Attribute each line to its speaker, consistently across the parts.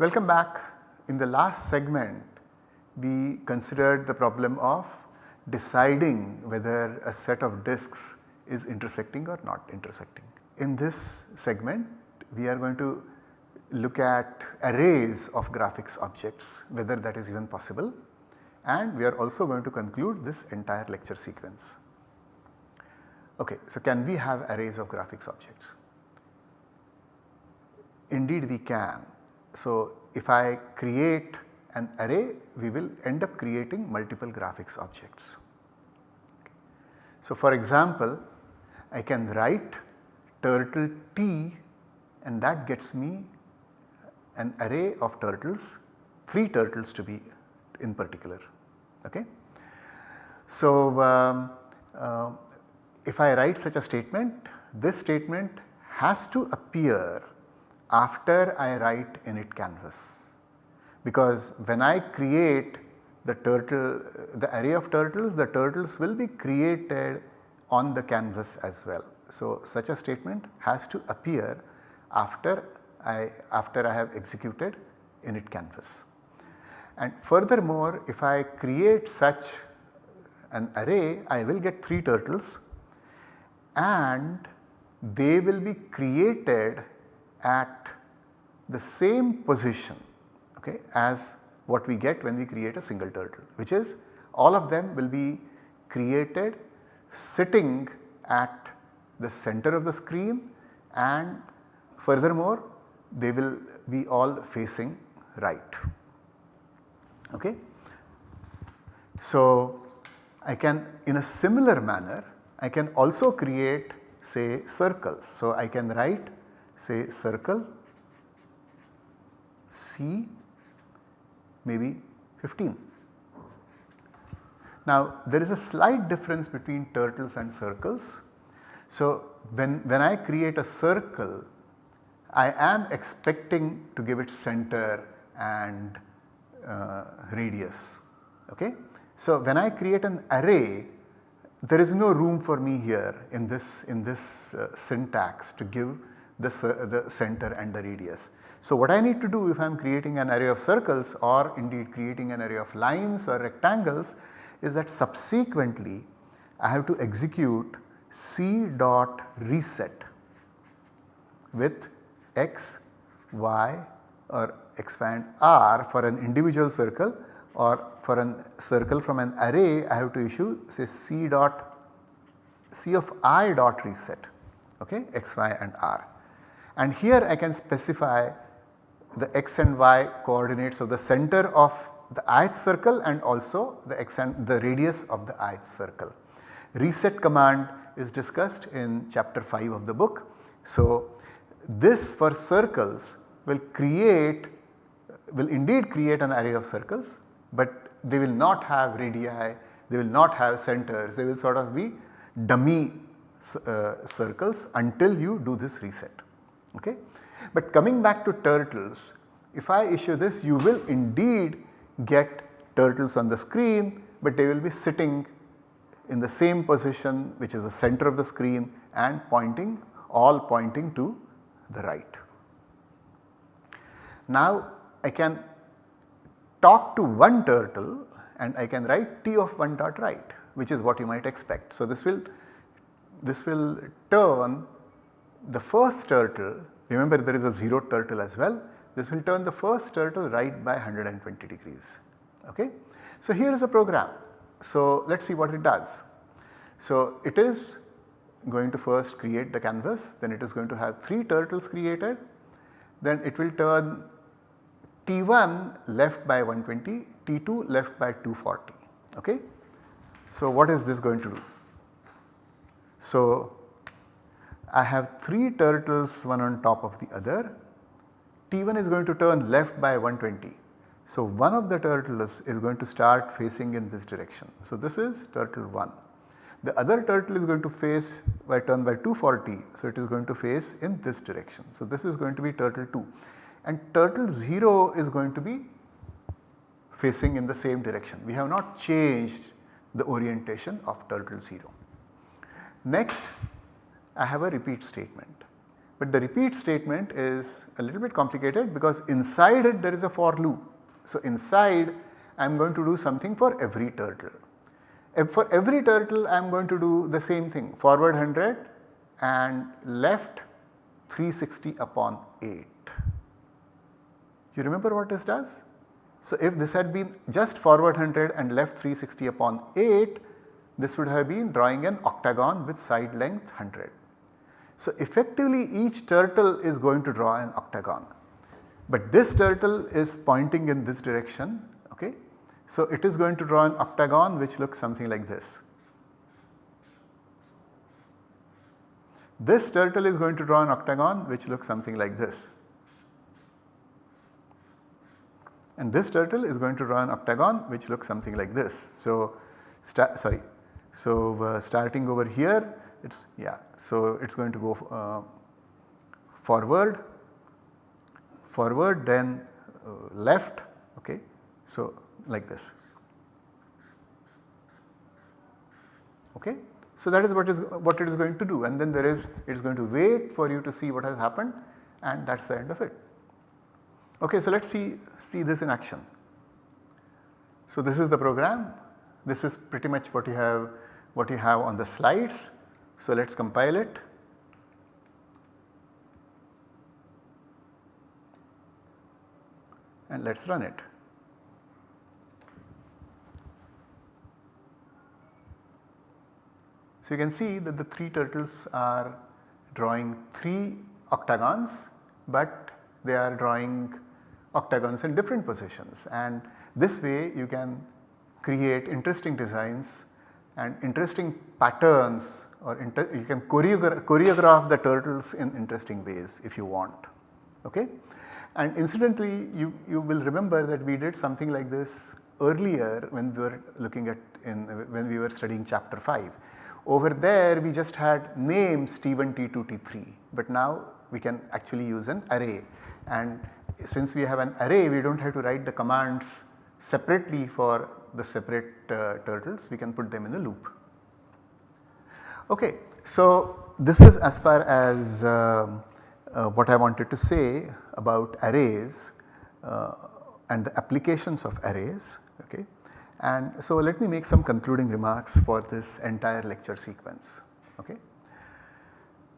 Speaker 1: Welcome back. In the last segment we considered the problem of deciding whether a set of disks is intersecting or not intersecting. In this segment we are going to look at arrays of graphics objects whether that is even possible and we are also going to conclude this entire lecture sequence. Okay, so can we have arrays of graphics objects? Indeed we can. So if I create an array we will end up creating multiple graphics objects. So for example I can write turtle t and that gets me an array of turtles, 3 turtles to be in particular. Okay. So um, uh, if I write such a statement, this statement has to appear after I write init canvas because when I create the turtle the array of turtles the turtles will be created on the canvas as well. So such a statement has to appear after I after I have executed init canvas. And furthermore if I create such an array I will get 3 turtles and they will be created at the same position okay, as what we get when we create a single turtle which is all of them will be created sitting at the center of the screen and furthermore they will be all facing right. Okay. So, I can in a similar manner I can also create say circles. So, I can write say circle C maybe 15. Now there is a slight difference between turtles and circles. So when, when I create a circle I am expecting to give it center and uh, radius. Okay? So when I create an array there is no room for me here in this in this uh, syntax to give the, the center and the radius. So what I need to do if I am creating an array of circles or indeed creating an array of lines or rectangles is that subsequently I have to execute c dot reset with x, y or expand r for an individual circle or for a circle from an array I have to issue say c dot c of i dot reset okay x, y and r. And here I can specify the x and y coordinates of the center of the ith circle and also the x and the radius of the ith circle. Reset command is discussed in chapter 5 of the book. So, this for circles will create will indeed create an array of circles, but they will not have radii, they will not have centers, they will sort of be dummy uh, circles until you do this reset. Okay? But coming back to turtles, if I issue this you will indeed get turtles on the screen, but they will be sitting in the same position which is the center of the screen and pointing all pointing to the right. Now I can talk to one turtle and I can write t of 1 dot right which is what you might expect. So this will this will turn the first turtle remember there is a 0 turtle as well this will turn the first turtle right by 120 degrees okay. So here is a program so let us see what it does. So it is going to first create the canvas then it is going to have 3 turtles created then it will turn T1 left by 120, T2 left by 240 okay. So what is this going to do? So I have 3 turtles one on top of the other, T1 is going to turn left by 120. So one of the turtles is going to start facing in this direction. So this is turtle 1. The other turtle is going to face by turn by 240. So it is going to face in this direction. So this is going to be turtle 2 and turtle 0 is going to be facing in the same direction. We have not changed the orientation of turtle 0. Next I have a repeat statement. but the repeat statement is a little bit complicated because inside it there is a for loop. So, inside I am going to do something for every turtle. For every turtle I am going to do the same thing forward 100 and left 360 upon 8. You remember what this does? So, if this had been just forward 100 and left 360 upon 8, this would have been drawing an octagon with side length 100. So, effectively each turtle is going to draw an octagon, but this turtle is pointing in this direction. Okay. So, it is going to draw an octagon which looks something like this. This turtle is going to draw an octagon which looks something like this. and this turtle is going to draw an octagon which looks something like this. So, sorry, so uh, starting over here it is yeah, so it is going to go uh, forward, forward then uh, left okay. So, like this okay. So, that is what is what it is going to do and then there is it is going to wait for you to see what has happened and that is the end of it. Okay, so let us see, see this in action. So this is the program, this is pretty much what you have what you have on the slides. So let us compile it. And let us run it. So you can see that the 3 turtles are drawing 3 octagons, but they are drawing octagons in different positions and this way you can create interesting designs and interesting patterns or you can choreogra choreograph the turtles in interesting ways if you want. Okay? And incidentally you, you will remember that we did something like this earlier when we were looking at in when we were studying chapter 5. Over there we just had names T1, T2, T3 but now we can actually use an array and since we have an array we do not have to write the commands separately for the separate uh, turtles we can put them in a loop. Okay, so this is as far as uh, uh, what I wanted to say about arrays uh, and the applications of arrays. Okay. And so let me make some concluding remarks for this entire lecture sequence. Okay.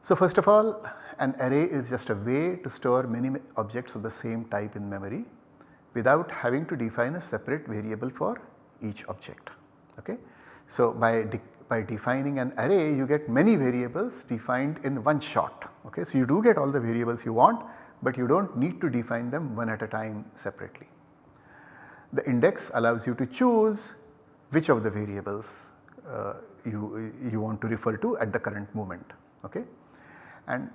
Speaker 1: So first of all an array is just a way to store many objects of the same type in memory without having to define a separate variable for each object. Okay? So by, by defining an array you get many variables defined in one shot. Okay? So you do get all the variables you want but you do not need to define them one at a time separately. The index allows you to choose which of the variables uh, you, you want to refer to at the current moment. Okay? And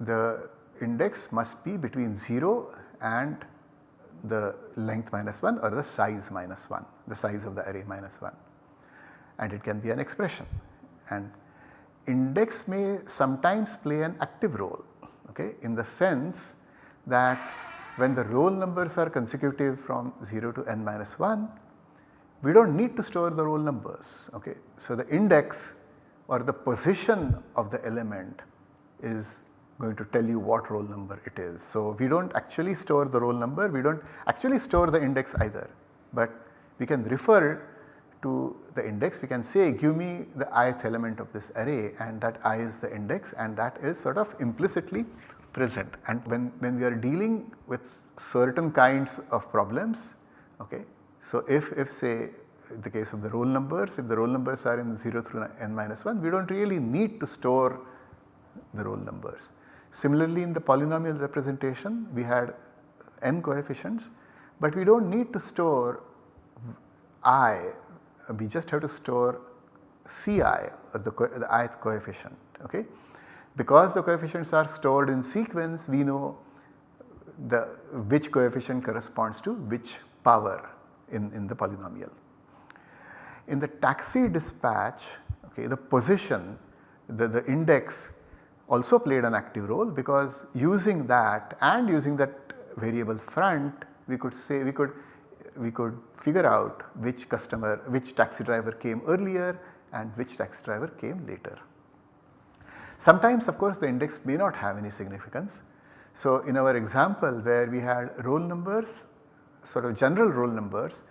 Speaker 1: the index must be between 0 and the length minus 1 or the size minus 1, the size of the array minus 1 and it can be an expression and index may sometimes play an active role okay, in the sense that when the roll numbers are consecutive from 0 to n minus 1 we do not need to store the roll numbers. Okay. So, the index or the position of the element is going to tell you what roll number it is. So, we do not actually store the roll number, we do not actually store the index either, but we can refer to the index, we can say give me the ith element of this array and that i is the index and that is sort of implicitly present. And when, when we are dealing with certain kinds of problems, okay, so if, if say the case of the roll numbers, if the roll numbers are in 0 through n minus 1, we do not really need to store the roll numbers. Similarly in the polynomial representation we had n coefficients but we do not need to store i, we just have to store ci or the, the ith coefficient. Okay? Because the coefficients are stored in sequence we know the which coefficient corresponds to which power in, in the polynomial. In the taxi dispatch okay, the position the, the index also played an active role because using that and using that variable front we could say we could we could figure out which customer which taxi driver came earlier and which taxi driver came later. Sometimes of course the index may not have any significance. So in our example where we had roll numbers sort of general roll numbers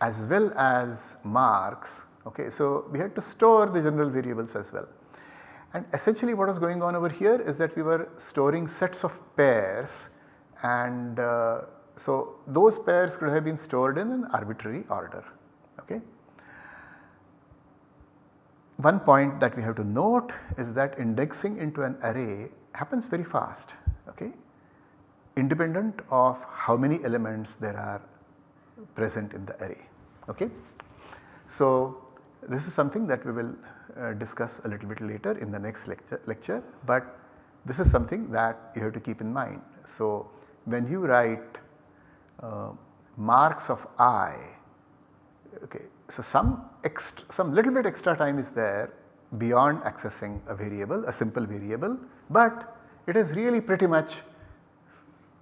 Speaker 1: as well as marks okay. So we had to store the general variables as well. And essentially what was going on over here is that we were storing sets of pairs and uh, so those pairs could have been stored in an arbitrary order. Okay. One point that we have to note is that indexing into an array happens very fast okay, independent of how many elements there are present in the array. Okay. So this is something that we will uh, discuss a little bit later in the next lecture, lecture but this is something that you have to keep in mind. So when you write uh, marks of i. Okay so some some little bit extra time is there beyond accessing a variable a simple variable but it is really pretty much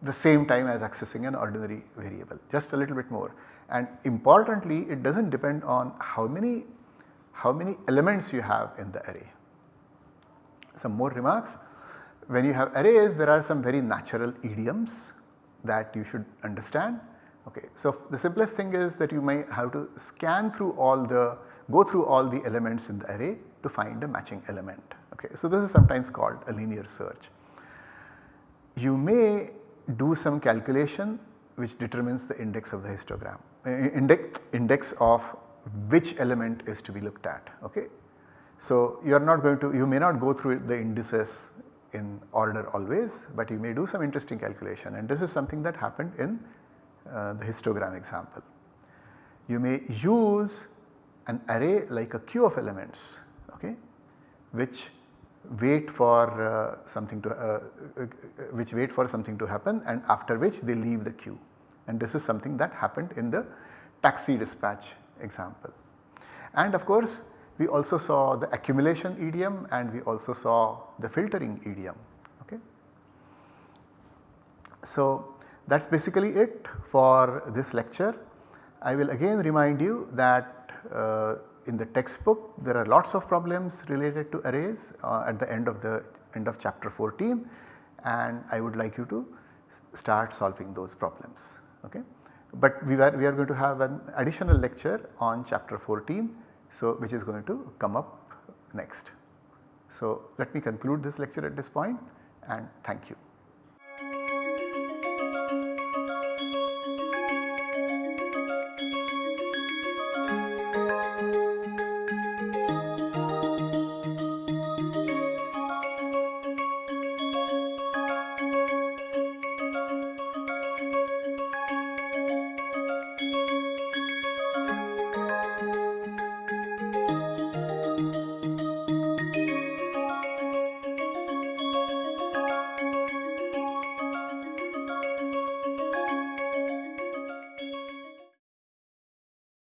Speaker 1: the same time as accessing an ordinary variable just a little bit more. And importantly it does not depend on how many how many elements you have in the array. Some more remarks. When you have arrays there are some very natural idioms that you should understand. Okay. So, the simplest thing is that you may have to scan through all the go through all the elements in the array to find a matching element. Okay. So, this is sometimes called a linear search. You may do some calculation which determines the index of the histogram index, index of which element is to be looked at. Okay. So, you are not going to you may not go through the indices in order always, but you may do some interesting calculation and this is something that happened in uh, the histogram example. You may use an array like a queue of elements okay, which wait for uh, something to uh, uh, which wait for something to happen and after which they leave the queue and this is something that happened in the taxi dispatch example. And of course we also saw the accumulation idiom and we also saw the filtering idiom. So that is basically it for this lecture. I will again remind you that uh, in the textbook there are lots of problems related to arrays uh, at the end of the end of chapter 14 and I would like you to start solving those problems. Okay. But we are, we are going to have an additional lecture on chapter 14 so which is going to come up next. So let me conclude this lecture at this point and thank you.